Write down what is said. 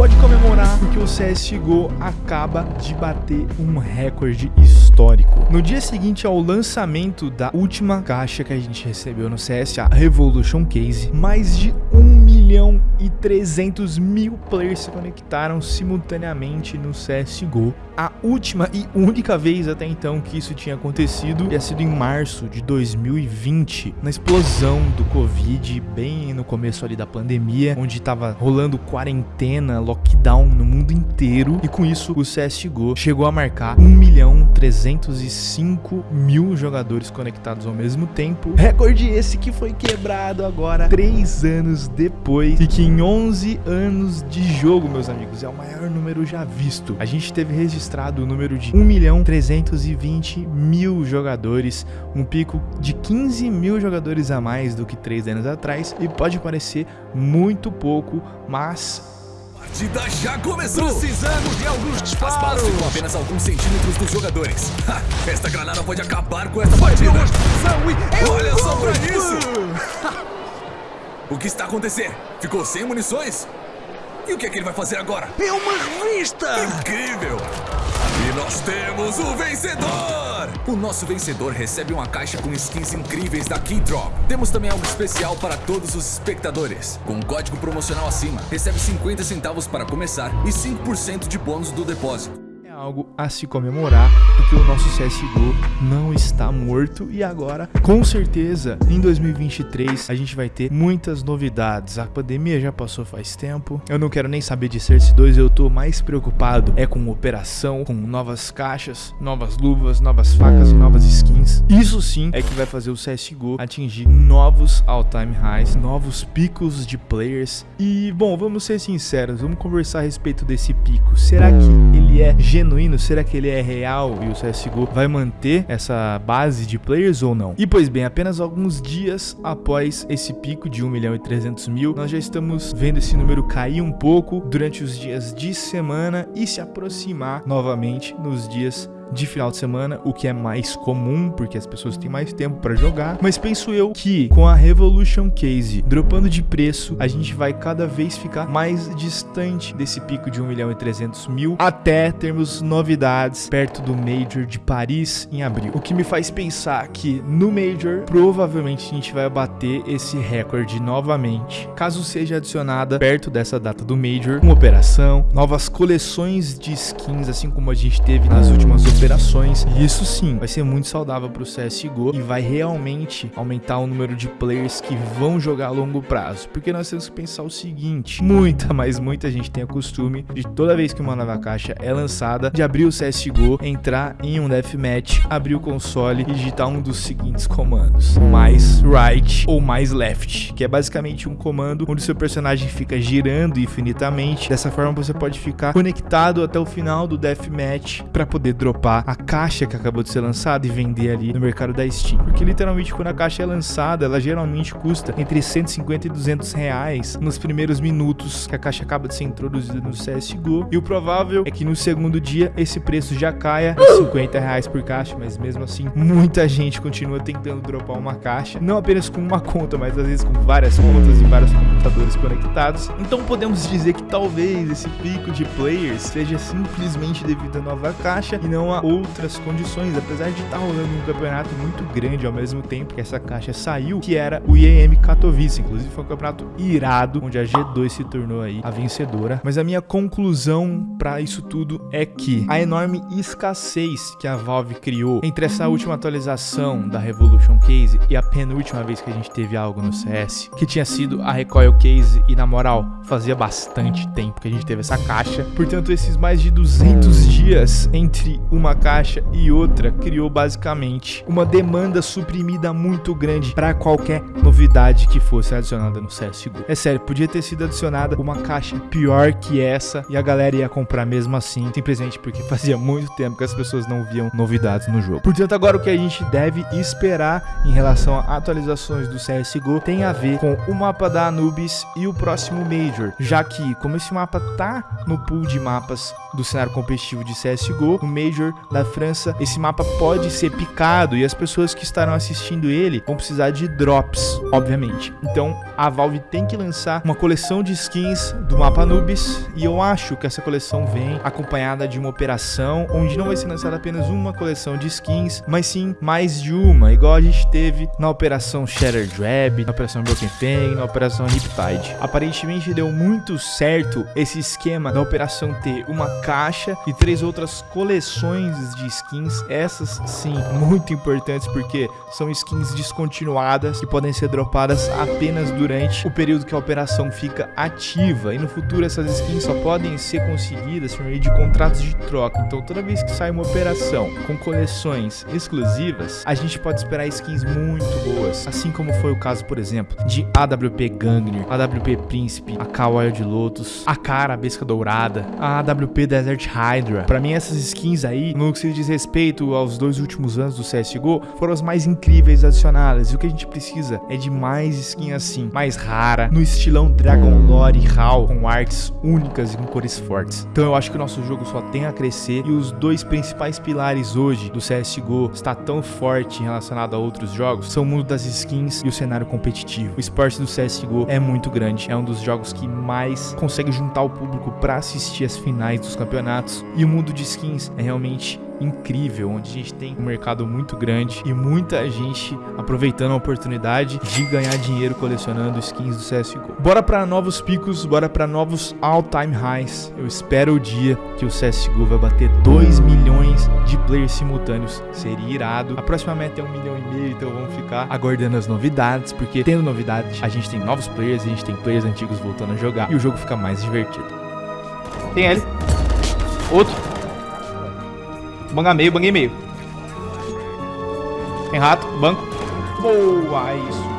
pode comemorar porque o CSGO acaba de bater um recorde histórico. No dia seguinte ao lançamento da última caixa que a gente recebeu no CS, a Revolution Case, mais de 1 milhão e 300 mil players se conectaram simultaneamente no CSGO. A última e única vez até então que isso tinha acontecido tinha sido em março de 2020, na explosão do Covid, bem no começo ali da pandemia, onde estava rolando quarentena, lockdown no mundo inteiro, e com isso o CSGO chegou a marcar 1 milhão 305 mil jogadores conectados ao mesmo tempo. Recorde esse que foi quebrado agora 3 anos depois e que em 11 anos de jogo, meus amigos, é o maior número já visto. A gente teve registrado o número de 1 milhão 320 mil jogadores, um pico de 15 mil jogadores a mais do que 3 anos atrás e pode parecer muito pouco, mas partida já começou! Precisamos de alguns disparos! As balas ficam apenas alguns centímetros dos jogadores. Ha, esta granada pode acabar com esta partida! Olha só pra isso! o que está acontecendo? Ficou sem munições? E o que é que ele vai fazer agora? É uma revista! Incrível! E nós temos o vencedor! O nosso vencedor recebe uma caixa com skins incríveis da Keydrop. Temos também algo especial para todos os espectadores. Com um código promocional acima, recebe 50 centavos para começar e 5% de bônus do depósito algo a se comemorar, porque o nosso CSGO não está morto e agora, com certeza, em 2023 a gente vai ter muitas novidades. A pandemia já passou faz tempo, eu não quero nem saber de Cersei 2, eu tô mais preocupado é com operação, com novas caixas, novas luvas, novas facas e novas skins. Isso sim é que vai fazer o CSGO atingir novos all-time highs, novos picos de players. E, bom, vamos ser sinceros, vamos conversar a respeito desse pico. Será que ele é genuíno? Será que ele é real e o CSGO vai manter essa base de players ou não? E pois bem, apenas alguns dias após esse pico de 1 milhão e 300 mil, nós já estamos vendo esse número cair um pouco durante os dias de semana e se aproximar novamente nos dias de final de semana, o que é mais comum, porque as pessoas têm mais tempo para jogar. Mas penso eu que com a Revolution Case dropando de preço, a gente vai cada vez ficar mais distante desse pico de 1 milhão e 300 mil, até termos novidades perto do Major de Paris em abril. O que me faz pensar que no Major, provavelmente a gente vai bater esse recorde novamente, caso seja adicionada perto dessa data do Major, uma operação, novas coleções de skins, assim como a gente teve nas últimas operações operações. E isso sim vai ser muito saudável para o CSGO e vai realmente aumentar o número de players que vão jogar a longo prazo. Porque nós temos que pensar o seguinte, muita, mas muita gente tem o costume de toda vez que uma nova caixa é lançada, de abrir o CSGO, entrar em um deathmatch, abrir o console e digitar um dos seguintes comandos. Mais right ou mais left, que é basicamente um comando onde seu personagem fica girando infinitamente. Dessa forma você pode ficar conectado até o final do deathmatch para poder dropar a caixa que acabou de ser lançada e vender ali no mercado da Steam. Porque literalmente quando a caixa é lançada, ela geralmente custa entre 150 e 200 reais nos primeiros minutos que a caixa acaba de ser introduzida no CSGO. E o provável é que no segundo dia esse preço já caia a 50 reais por caixa, mas mesmo assim muita gente continua tentando dropar uma caixa, não apenas com uma conta, mas às vezes com várias contas e vários computadores conectados. Então podemos dizer que talvez esse pico de players seja simplesmente devido à nova caixa e não a outras condições, apesar de estar tá rolando um campeonato muito grande ao mesmo tempo que essa caixa saiu, que era o IEM Katowice, inclusive foi um campeonato irado, onde a G2 se tornou aí a vencedora. Mas a minha conclusão para isso tudo é que a enorme escassez que a Valve criou entre essa última atualização da Revolution Case e a penúltima vez que a gente teve algo no CS, que tinha sido a Recoil Case e na moral, fazia bastante tempo que a gente teve essa caixa. Portanto, esses mais de 200 dias entre uma uma caixa e outra criou basicamente uma demanda suprimida muito grande para qualquer novidade que fosse adicionada no CSGO. É sério, podia ter sido adicionada uma caixa pior que essa e a galera ia comprar mesmo assim, simplesmente porque fazia muito tempo que as pessoas não viam novidades no jogo. Portanto, agora o que a gente deve esperar em relação a atualizações do CSGO tem a ver com o mapa da Anubis e o próximo Major, já que como esse mapa tá no pool de mapas do cenário competitivo de CSGO, o Major da França, esse mapa pode ser picado e as pessoas que estarão assistindo ele vão precisar de drops, obviamente. Então a Valve tem que lançar uma coleção de skins do mapa Anubis e eu acho que essa coleção vem acompanhada de uma operação onde não vai ser lançada apenas uma coleção de skins, mas sim mais de uma, igual a gente teve na operação Shattered Web, na operação Broken Fang, na operação Riptide. Aparentemente deu muito certo esse esquema da operação ter uma caixa e três outras coleções de skins, essas sim muito importantes porque são skins descontinuadas que podem ser dropadas apenas durante o período que a operação fica ativa e no futuro essas skins só podem ser conseguidas por meio de contratos de troca. Então toda vez que sai uma operação com coleções exclusivas, a gente pode esperar skins muito boas, assim como foi o caso, por exemplo, de AWP Gangner, AWP Príncipe, a Kawaii de Lotus, a Cara Besca Dourada, a AWP Desert Hydra. Para mim essas skins aí, no que se diz respeito aos dois últimos anos do CSGO, foram as mais incríveis adicionadas. E o que a gente precisa é de mais skins assim, mais rara, no estilão Dragon Lore HAL, com artes únicas e com cores fortes. Então eu acho que o nosso jogo só tem a crescer e os dois principais pilares hoje do CSGO está tão forte relacionado a outros jogos são o mundo das skins e o cenário competitivo. O esporte do CSGO é muito grande, é um dos jogos que mais consegue juntar o público para assistir as finais dos campeonatos e o mundo de skins é realmente incrível, onde a gente tem um mercado muito grande e muita gente aproveitando a oportunidade de ganhar dinheiro colecionando skins do CSGO. Bora para novos picos, bora para novos all-time highs. Eu espero o dia que o CSGO vai bater 2 milhões de players simultâneos. Seria irado. A próxima meta é 1 um milhão e meio, então vamos ficar aguardando as novidades, porque tendo novidades, a gente tem novos players, a gente tem players antigos voltando a jogar e o jogo fica mais divertido. Tem ele. Outro. Banga meio, banguei meio. Tem rato, banco. Boa, isso.